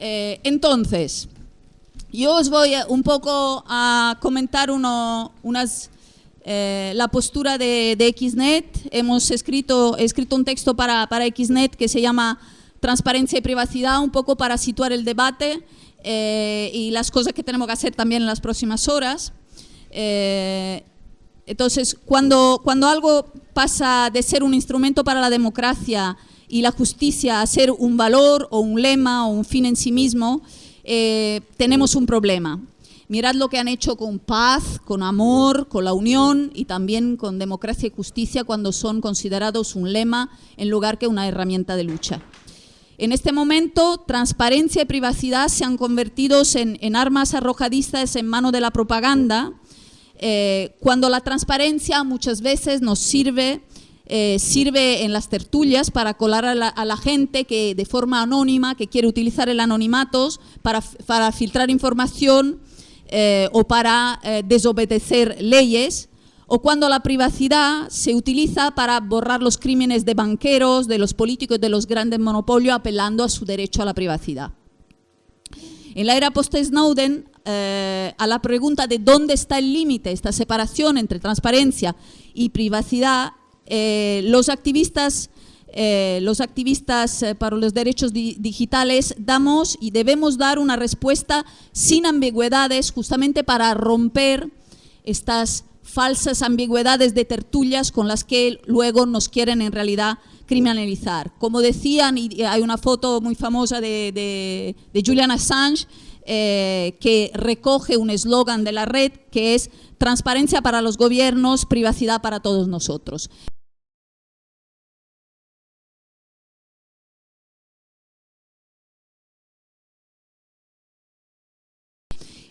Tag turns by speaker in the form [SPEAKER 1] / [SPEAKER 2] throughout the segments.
[SPEAKER 1] Eh, entonces, yo os voy un poco a comentar uno, unas, eh, la postura de, XNET. Hemos escrito, escrito un texto para, para, XNET que se llama Transparencia y Privacidad, un poco para situar el debate eh, y las cosas que tenemos que hacer también en las próximas horas. entonces, cuando, cuando algo pasa de ser un instrumento para la democracia y la justicia a ser un valor o un lema o un fin en sí mismo, eh, tenemos un problema. Mirad lo que han hecho con paz, con amor, con la unión y también con democracia y justicia cuando son considerados un lema en lugar que una herramienta de lucha. En este momento, transparencia y privacidad se han convertido en, armas arrojadizas en mano de la propaganda, eh, cuando la transparencia muchas veces nos sirve eh, sirve en las tertulias para colar a la, gente que de forma anónima, que quiere utilizar el anonimato para, filtrar información eh, o para eh, desobedecer leyes, o cuando la privacidad se utiliza para borrar los crímenes de banqueros, de los políticos, de los grandes monopolios, apelando a su derecho a la privacidad. En la era post-Snowden, a la pregunta de dónde está el límite, esta separación entre transparencia y privacidad, eh, los activistas, eh, los activistas eh, para los derechos digitales damos y debemos dar una respuesta sin ambigüedades justamente para romper estas falsas ambigüedades de tertulias con las que luego nos quieren en realidad criminalizar. Como decían, y hay una foto muy famosa de, Julian Assange, que recoge un eslogan de la red que es transparencia para los gobiernos, privacidad para todos nosotros.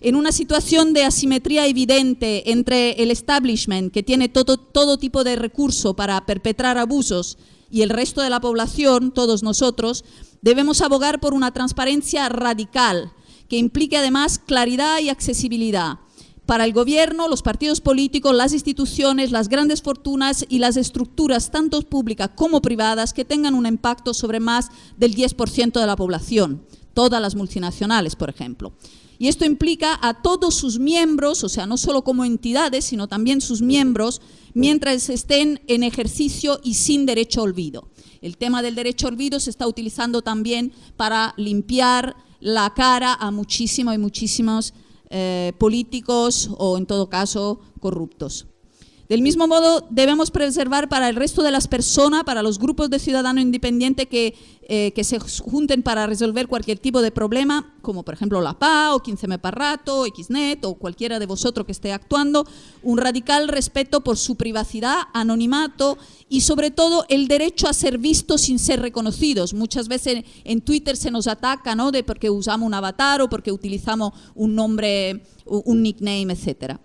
[SPEAKER 1] En una situación de asimetría evidente entre el establishment, que tiene todo, todo tipo de recurso para perpetrar abusos, y el resto de la población, todos nosotros, debemos abogar por una transparencia radical, que implique además claridad y accesibilidad para el gobierno, los partidos políticos, las instituciones, las grandes fortunas y las estructuras, tanto públicas como privadas, que tengan un impacto sobre más del 10% de la población, todas las multinacionales, por ejemplo. Y esto implica a todos sus miembros, o sea, no solo como entidades, sino también sus miembros, mientras estén en ejercicio y sin derecho a olvido. El tema del derecho a olvido se está utilizando también para limpiar la cara a muchísimos y muchísimos eh, políticos o, en todo caso, corruptos. Del mismo modo, debemos preservar para el resto de las personas, para los grupos de ciudadanos independientes que, eh, que se junten para resolver cualquier tipo de problema, como por ejemplo la PA o 15M Parrato, XNET o cualquiera de vosotros que esté actuando, un radical respeto por su privacidad, anonimato y sobre todo el derecho a ser vistos sin ser reconocidos. Muchas veces en Twitter se nos ataca ¿no? de porque usamos un avatar o porque utilizamos un nombre, un nickname, etcétera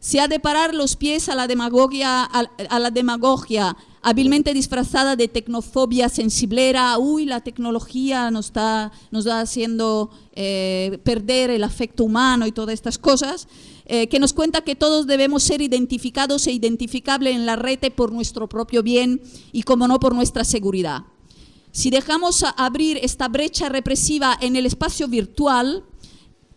[SPEAKER 1] se ha de parar los pies a la demagogia, a, la demagogia hábilmente disfrazada de tecnofobia sensiblera, uy, la tecnología nos está, nos haciendo eh, perder el afecto humano y todas estas cosas, eh, que nos cuenta que todos debemos ser identificados e identificables en la red por nuestro propio bien y, como no, por nuestra seguridad. Si dejamos abrir esta brecha represiva en el espacio virtual,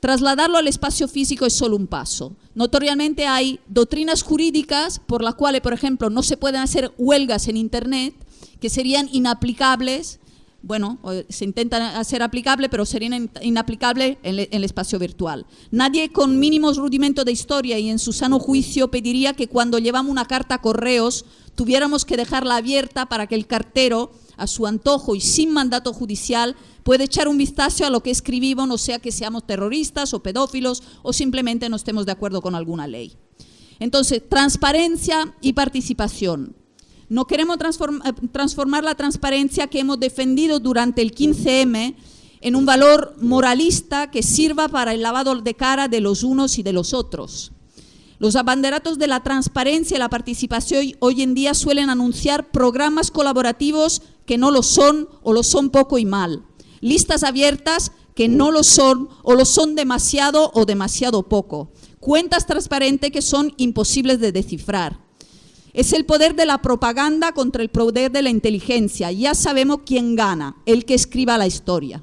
[SPEAKER 1] Trasladarlo al espacio físico es solo un paso. Notoriamente hay doctrinas jurídicas por las cuales, por ejemplo, no se pueden hacer huelgas en Internet que serían inaplicables, bueno, se intentan hacer aplicables, pero serían inaplicables en, el espacio virtual. Nadie con mínimos rudimentos de historia y en su sano juicio pediría que cuando llevamos una carta a correos tuviéramos que dejarla abierta para que el cartero, a su antojo y sin mandato judicial, puede echar un vistazo a lo que escribimos, no sea que seamos terroristas o pedófilos o simplemente no estemos de acuerdo con alguna ley. Entonces, transparencia y participación. No queremos eh, transformar la transparencia que hemos defendido durante el 15M en un valor moralista que sirva para el lavado de cara de los unos y de los otros. Los abanderatos de la transparencia y la participación hoy en día suelen anunciar programas colaborativos que no lo son o lo son poco y mal listas abiertas que no lo son o lo son demasiado o demasiado poco, cuentas transparentes que son imposibles de descifrar. Es el poder de la propaganda contra el poder de la inteligencia. Ya sabemos quién gana, el que escriba la historia.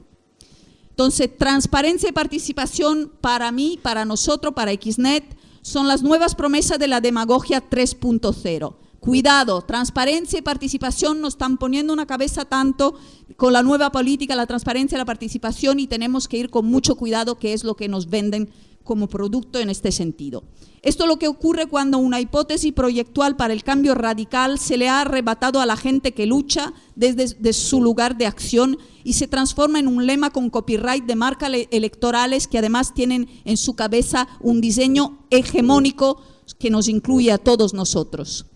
[SPEAKER 1] Entonces, transparencia y participación para mí, para nosotros, para XNET, son las nuevas promesas de la demagogia 3.0. Cuidado, transparencia y participación nos están poniendo una cabeza tanto con la nueva política, la transparencia la participación y tenemos que ir con mucho cuidado qué es lo que nos venden como producto en este sentido. Esto es lo que ocurre cuando una hipótesis proyectual para el cambio radical se le ha arrebatado a la gente que lucha desde, su lugar de acción y se transforma en un lema con copyright de marcas electorales que además tienen en su cabeza un diseño hegemónico que nos incluye a todos nosotros.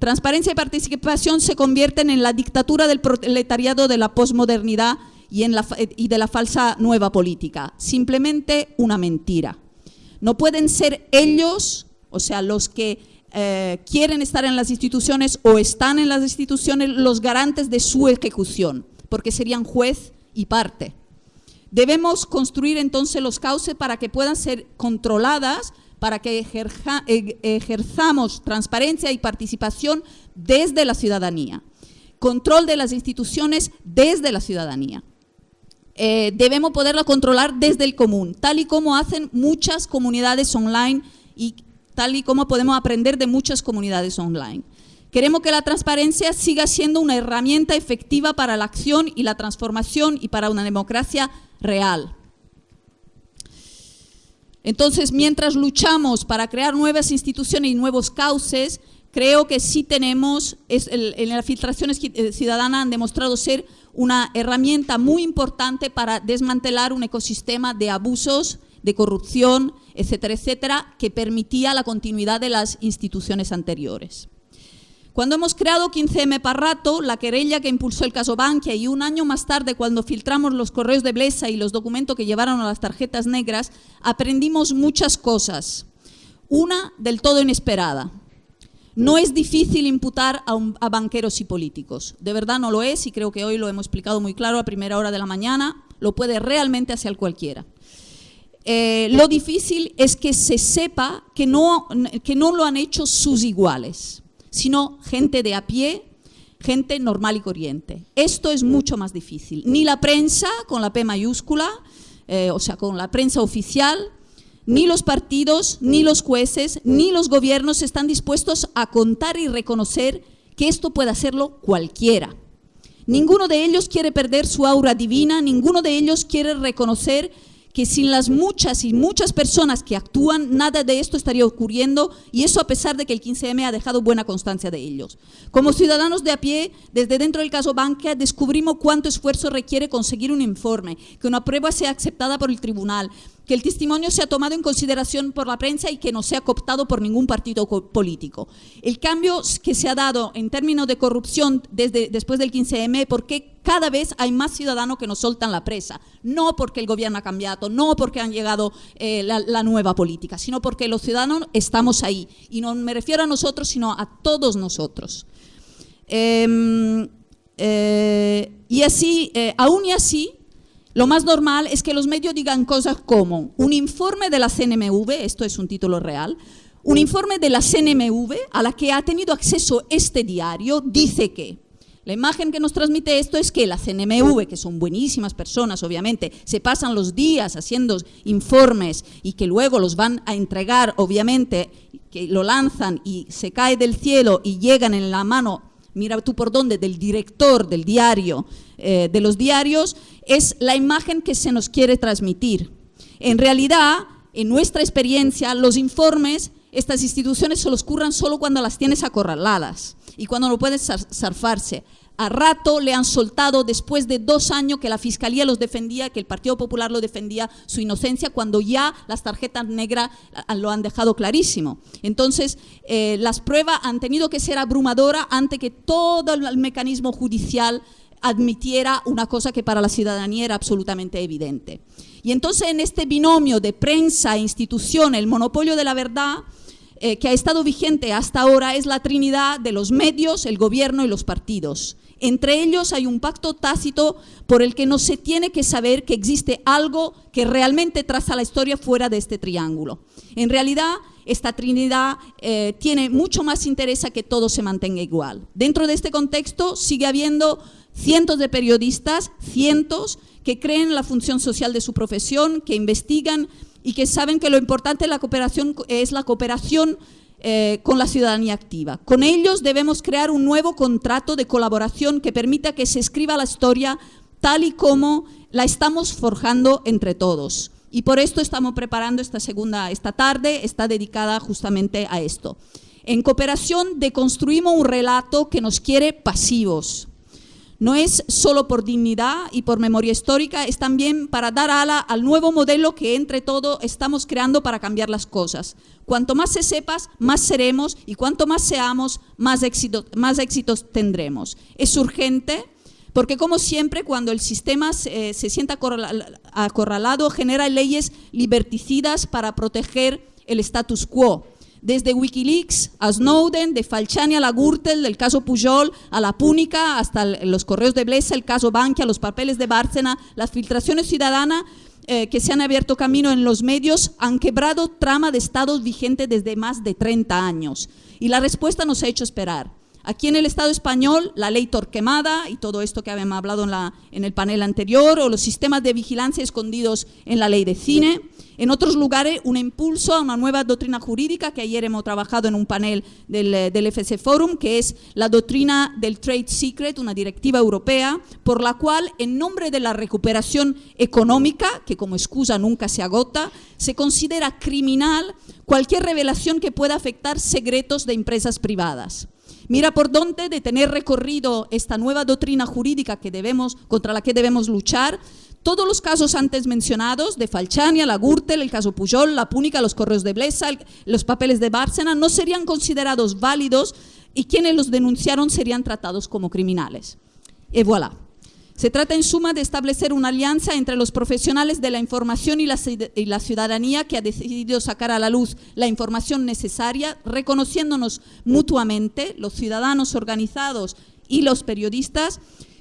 [SPEAKER 1] Transparencia y participación se convierten en la dictadura del proletariado de la posmodernidad y de la falsa nueva política. Simplemente una mentira. No pueden ser ellos, o sea, los que eh, quieren estar en las instituciones o están en las instituciones los garantes de su ejecución, porque serían juez y parte. Debemos construir entonces los cauces para que puedan ser controladas, para que ejerzamos transparencia y participación desde la ciudadanía. Control de las instituciones desde la ciudadanía. Eh, debemos poderla controlar desde el común, tal y como hacen muchas comunidades online y tal y como podemos aprender de muchas comunidades online. Queremos que la transparencia siga siendo una herramienta efectiva para la acción y la transformación y para una democracia real. Entonces, mientras luchamos para crear nuevas instituciones y nuevos cauces, creo que sí tenemos, en las filtraciones eh, ciudadanas han demostrado ser una herramienta muy importante para desmantelar un ecosistema de abusos, de corrupción, etcétera, etcétera, que permitía la continuidad de las instituciones anteriores. Cuando hemos creado 15M Parrato, la querella que impulsó el caso Bankia y un año más tarde cuando filtramos los correos de Blesa y los documentos que llevaron a las tarjetas negras, aprendimos muchas cosas. Una del todo inesperada. No es difícil imputar a, banqueros y políticos. De verdad no lo es y creo que hoy lo hemos explicado muy claro a primera hora de la mañana. Lo puede realmente hacer cualquiera. Eh, lo difícil es que se sepa que no, que no lo han hecho sus iguales, sino gente de a pie, gente normal y corriente. Esto es mucho más difícil. Ni la prensa, con la P mayúscula, eh, o sea, con la prensa oficial, ni los partidos, ni los jueces, ni los gobiernos están dispuestos a contar y reconocer que esto puede hacerlo cualquiera. Ninguno de ellos quiere perder su aura divina, ninguno de ellos quiere reconocer que sin las muchas y muchas personas que actúan, nada de esto estaría ocurriendo y eso a pesar de que el 15M ha dejado buena constancia de ellos. Como ciudadanos de a pie, desde dentro del caso Banca, descubrimos cuánto esfuerzo requiere conseguir un informe, que una prueba sea aceptada por el tribunal, que el testimonio sea tomado en consideración por la prensa y que no sea cooptado por ningún partido político. El cambio que se ha dado en términos de corrupción desde después del 15M, porque cada vez hay más ciudadanos que nos soltan la presa, no porque el gobierno ha cambiado, no porque han llegado eh, la, nueva política, sino porque los ciudadanos estamos ahí. Y no me refiero a nosotros, sino a todos nosotros. Em, eh, y así, eh, aún y así, lo más normal es que los medios digan cosas como un informe de la CNMV, esto es un título real, un informe de la CNMV a la que ha tenido acceso este diario dice que la imagen que nos transmite esto es que la CNMV, que son buenísimas personas, obviamente, se pasan los días haciendo informes y que luego los van a entregar, obviamente, que lo lanzan y se cae del cielo y llegan en la mano mira tú por dónde, del director del diario, eh, de los diarios, es la imagen que se nos quiere transmitir. En realidad, en nuestra experiencia, los informes, estas instituciones se los curran solo cuando las tienes acorraladas y cuando no puedes zarfarse a rato le han soltado después de dos años que la Fiscalía los defendía, que el Partido Popular lo defendía, su inocencia, cuando ya las tarjetas negras lo han dejado clarísimo. Entonces, eh, las pruebas han tenido que ser abrumadoras ante que todo el mecanismo judicial admitiera una cosa que para la ciudadanía era absolutamente evidente. Y entonces en este binomio de prensa e institución, el monopolio de la verdad, eh, que ha estado vigente hasta ahora es la trinidad de los medios, el gobierno y los partidos. Entre ellos hay un pacto tácito por el que no se tiene que saber que existe algo que realmente traza la historia fuera de este triángulo. En realidad, esta trinidad eh, tiene mucho más interés a que todo se mantenga igual. Dentro de este contexto sigue habiendo cientos de periodistas, cientos, que creen en la función social de su profesión, que investigan y que saben que lo importante de la cooperación es la cooperación eh, con la ciudadanía activa. Con ellos debemos crear un nuevo contrato de colaboración que permita que se escriba la historia tal y como la estamos forjando entre todos. Y por esto estamos preparando esta segunda, esta tarde, está dedicada justamente a esto. En cooperación deconstruimos un relato que nos quiere pasivos. No es solo por dignidad y por memoria histórica, es también para dar ala al nuevo modelo que entre todos estamos creando para cambiar las cosas. Cuanto más se sepas, más seremos y cuanto más seamos, más, más éxitos tendremos. Es urgente porque como siempre, cuando el sistema se, sienta acorralado, genera leyes liberticidas para proteger el status quo. Desde Wikileaks a Snowden, de Falciani a la Gürtel, del caso Pujol a la Púnica, hasta los correos de Blesa, el caso Bankia, los papeles de Bárcena, las filtraciones ciudadanas eh, que se han abierto camino en los medios han quebrado trama de estados vigente desde más de 30 años. Y la respuesta nos ha hecho esperar. Aquí en el Estado español, la ley Torquemada y todo esto que habíamos hablado en, la, en el panel anterior, o los sistemas de vigilancia escondidos en la ley de cine. En otros lugares, un impulso a una nueva doctrina jurídica que ayer hemos trabajado en un panel del, del, FC Forum, que es la doctrina del Trade Secret, una directiva europea, por la cual, en nombre de la recuperación económica, que como excusa nunca se agota, se considera criminal cualquier revelación que pueda afectar secretos de empresas privadas. Mira por dónde de tener recorrido esta nueva doctrina jurídica que debemos, contra la que debemos luchar, todos los casos antes mencionados, de Falchania, la Gürtel, el caso Pujol, la Púnica, los correos de Blesa, los papeles de Bárcena, no serían considerados válidos y quienes los denunciaron serían tratados como criminales. Y voilà. Se trata en suma de establecer una alianza entre los profesionales de la información y la, ciudadanía que ha decidido sacar a la luz la información necesaria, reconociéndonos mutuamente, los ciudadanos organizados y los periodistas,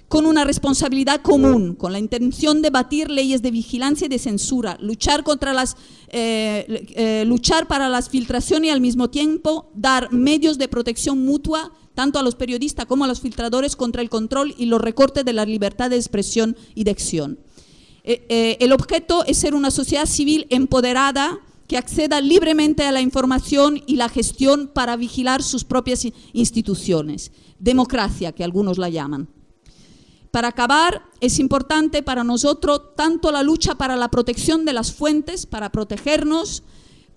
[SPEAKER 1] con una responsabilidad común, con la intención de batir leyes de vigilancia y de censura, luchar, contra las, eh, eh, luchar para las filtraciones y al mismo tiempo dar medios de protección mutua tanto a los periodistas como a los filtradores contra el control y los recortes de la libertad de expresión y de acción. Eh, el objeto es ser una sociedad civil empoderada que acceda libremente a la información y la gestión para vigilar sus propias instituciones. Democracia, que algunos la llaman. Para acabar, es importante para nosotros tanto la lucha para la protección de las fuentes, para protegernos,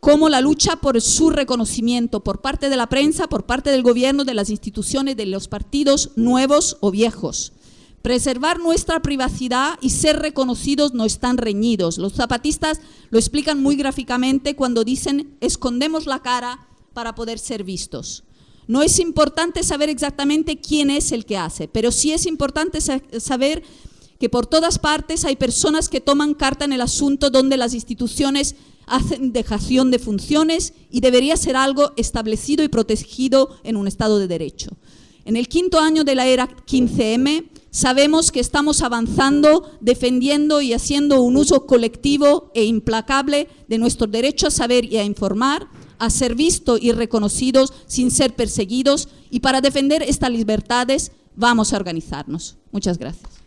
[SPEAKER 1] como la lucha por su reconocimiento por parte de la prensa, por parte del gobierno, de las instituciones, de los partidos nuevos o viejos. Preservar nuestra privacidad y ser reconocidos no están reñidos. Los zapatistas lo explican muy gráficamente cuando dicen escondemos la cara para poder ser vistos. No es importante saber exactamente quién es el que hace, pero sí es importante saber que por todas partes hay personas que toman carta en el asunto donde las instituciones hacen dejación de funciones y debería ser algo establecido y protegido en un Estado de Derecho. En el quinto año de la era 15M sabemos que estamos avanzando, defendiendo y haciendo un uso colectivo e implacable de nuestro derecho a saber y a informar, a ser vistos y reconocidos sin ser perseguidos y para defender estas libertades vamos a organizarnos. Muchas gracias.